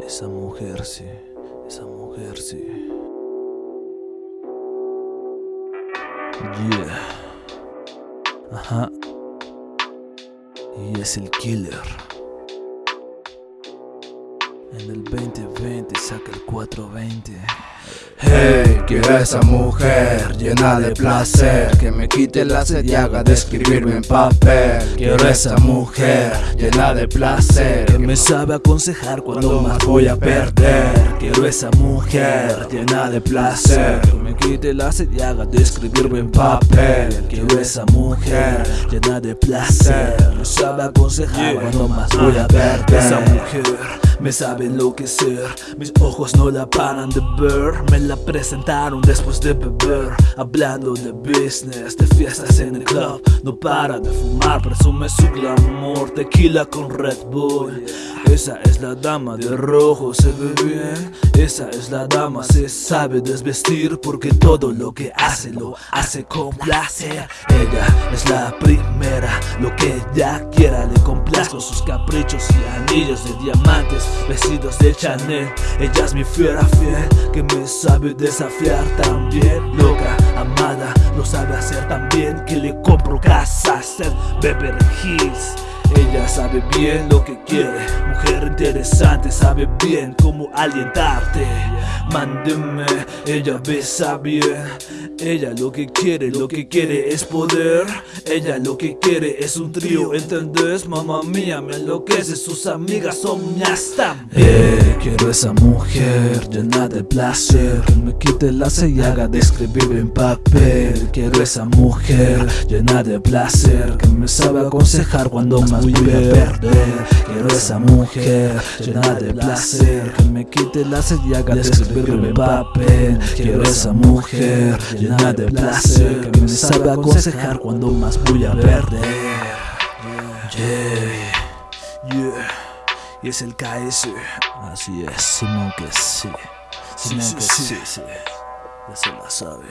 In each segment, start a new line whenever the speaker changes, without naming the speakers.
Esa mujer sí, esa mujer sí. Yeah. Ajá. Y es el killer. En el 2020 saca el 420.
Hey, quiero a esa mujer llena de placer Que me quite la sed y haga de escribirme en papel. Quiero a esa mujer llena de placer
Que me sabe aconsejar cuando más voy a perder. Quiero esa mujer llena de placer Que me quite la sed y haga de escribirme en papel. Quiero esa mujer llena de placer Me sabe aconsejar cuando más voy a perder. Esa mujer me sabe enloquecer Mis ojos no la paran de ver. Me la presentaron después de beber. Hablando de business, de fiestas en el club. No para de fumar, presume su glamour. Tequila con Red Bull Esa es la dama de rojo, se ve bien. Esa es la dama, se sabe desvestir Porque todo lo que hace lo hace con placer. Ella es la primera, lo que ella quiera Le complazco sus caprichos y anillos de diamantes Vestidos de Chanel. Ella es mi fiera fiel Que me sabe desafiar también. Loca, amada, lo sabe hacer tan bien Que le compro casa, ser Beverly Hills ella sabe bien lo que quiere, mujer interesante, sabe bien cómo alientarte. Mándeme, ella besa bien. Ella lo que quiere, lo que quiere es poder. Ella lo que quiere es un trío, ¿entendés? Mamá mía, me enloquece, sus amigas son mías Eh, quiero esa mujer llena de placer. Que me quite la y haga de escribir en papel. Quiero esa mujer llena de placer. Que me sabe aconsejar cuando más voy a perder. Quiero esa mujer llena de placer. Que me quite la y haga de escribir en papel. Quiero esa mujer llena de placer. Que me sabe aconsejar cuando más voy a perder. Yeah, yeah. Y es el KS Así es, Simón que sí. Simón que sí Se la saben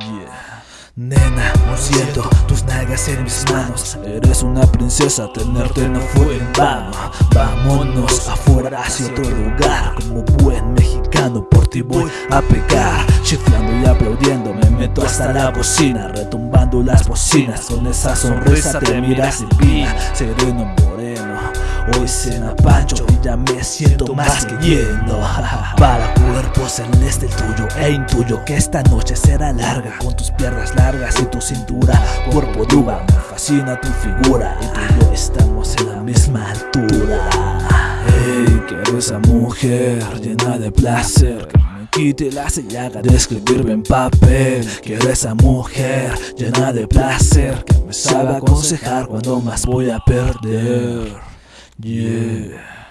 Yeah. Nena, lo siento, tus nalgas en mis manos. Eres una princesa, tenerte no fue en vano. Vámonos afuera hacia otro lugar Como buen mexicano. Por ti voy a pegar Chiflando y aplaudiendo. Me meto hasta la cocina Retumbando las bocinas. Con esa sonrisa te miras divina Sereno moreno Hoy cena Pancho y ya me siento más que lleno. Para cuerpo celeste el tuyo e intuyo que esta noche será larga. Con tus piernas largas y tu cintura Cuerpo de me fascina tu figura. Y tú y yo estamos en la misma altura. Hey, quiero esa mujer llena de placer Que me quite la sellaga de escribirme en papel. Quiero esa mujer llena de placer Que me sabe aconsejar cuando más voy a perder Yeah.